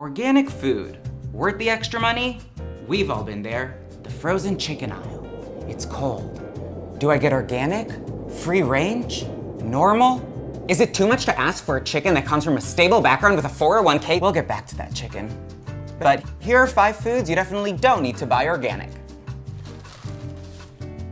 Organic food. Worth the extra money? We've all been there. The frozen chicken aisle. It's cold. Do I get organic? Free range? Normal? Is it too much to ask for a chicken that comes from a stable background with a 401k? We'll get back to that chicken. But here are five foods you definitely don't need to buy organic.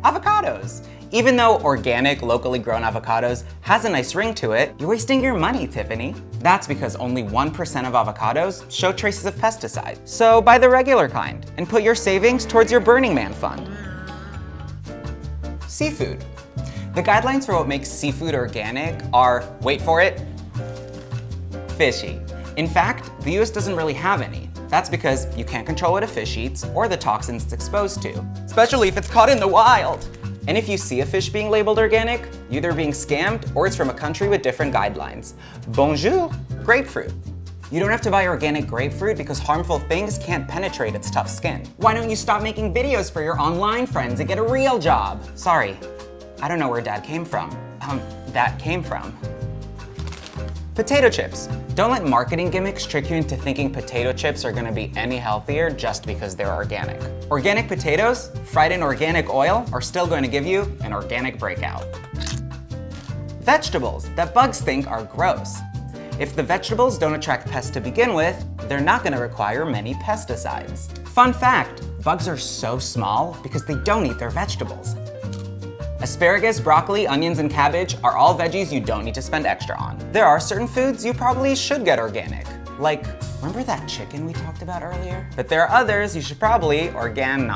Avocados. Even though organic, locally grown avocados has a nice ring to it, you're wasting your money, Tiffany. That's because only 1% of avocados show traces of pesticide. So buy the regular kind and put your savings towards your Burning Man fund. Seafood. The guidelines for what makes seafood organic are, wait for it, fishy. In fact, the US doesn't really have any. That's because you can't control what a fish eats or the toxins it's exposed to, especially if it's caught in the wild. And if you see a fish being labeled organic, you're either being scammed or it's from a country with different guidelines. Bonjour, grapefruit. You don't have to buy organic grapefruit because harmful things can't penetrate its tough skin. Why don't you stop making videos for your online friends and get a real job? Sorry, I don't know where dad came from. Um, that came from. Potato chips. Don't let marketing gimmicks trick you into thinking potato chips are gonna be any healthier just because they're organic. Organic potatoes, fried in organic oil, are still going to give you an organic breakout. Vegetables that bugs think are gross. If the vegetables don't attract pests to begin with, they're not gonna require many pesticides. Fun fact, bugs are so small because they don't eat their vegetables. Asparagus, broccoli, onions, and cabbage are all veggies you don't need to spend extra on. There are certain foods you probably should get organic. Like, remember that chicken we talked about earlier? But there are others you should probably organ